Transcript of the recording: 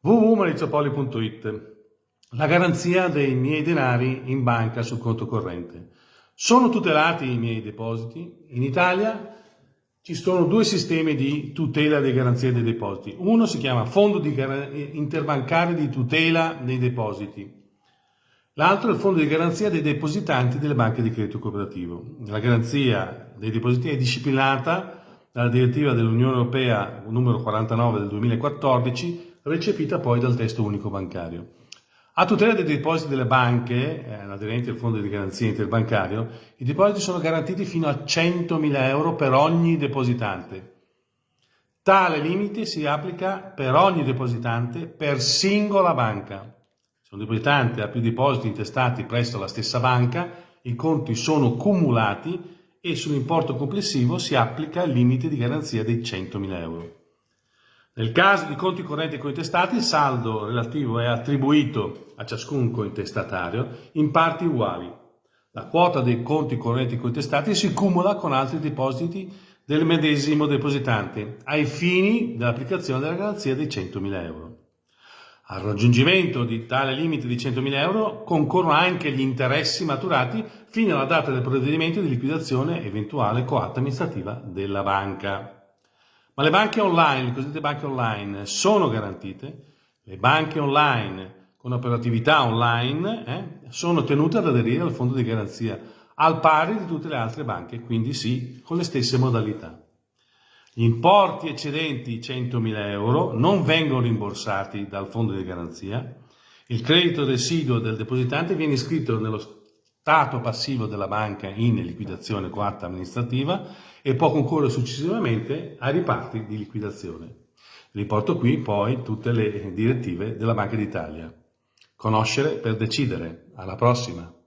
www.maurizopoli.it La garanzia dei miei denari in banca sul conto corrente. Sono tutelati i miei depositi? In Italia ci sono due sistemi di tutela dei garanzie dei depositi. Uno si chiama Fondo di Interbancario di Tutela dei Depositi. L'altro è il Fondo di Garanzia dei Depositanti delle banche di credito cooperativo. La garanzia dei depositi è disciplinata dalla direttiva dell'Unione Europea numero 49 del 2014 recepita poi dal testo unico bancario. A tutela dei depositi delle banche, eh, aderenti al fondo di garanzia interbancario, i depositi sono garantiti fino a 100.000 euro per ogni depositante. Tale limite si applica per ogni depositante per singola banca. Se un depositante ha più depositi intestati presso la stessa banca, i conti sono cumulati e sull'importo complessivo si applica il limite di garanzia dei 100.000 euro. Nel caso di conti correnti cointestati, il saldo relativo è attribuito a ciascun cointestatario in parti uguali. La quota dei conti correnti cointestati si cumula con altri depositi del medesimo depositante ai fini dell'applicazione della garanzia dei 100.000 euro. Al raggiungimento di tale limite di 100.000 euro concorrono anche gli interessi maturati fino alla data del provvedimento di liquidazione eventuale coatta amministrativa della banca. Ma le banche online, le cosiddette banche online, sono garantite? Le banche online con operatività online eh, sono tenute ad aderire al fondo di garanzia al pari di tutte le altre banche, quindi sì, con le stesse modalità. Gli importi eccedenti 100.000 euro non vengono rimborsati dal fondo di garanzia, il credito residuo del depositante viene iscritto nello stato passivo della banca in liquidazione coatta amministrativa e può concorrere successivamente ai riparti di liquidazione. Riporto qui poi tutte le direttive della Banca d'Italia. Conoscere per decidere. Alla prossima!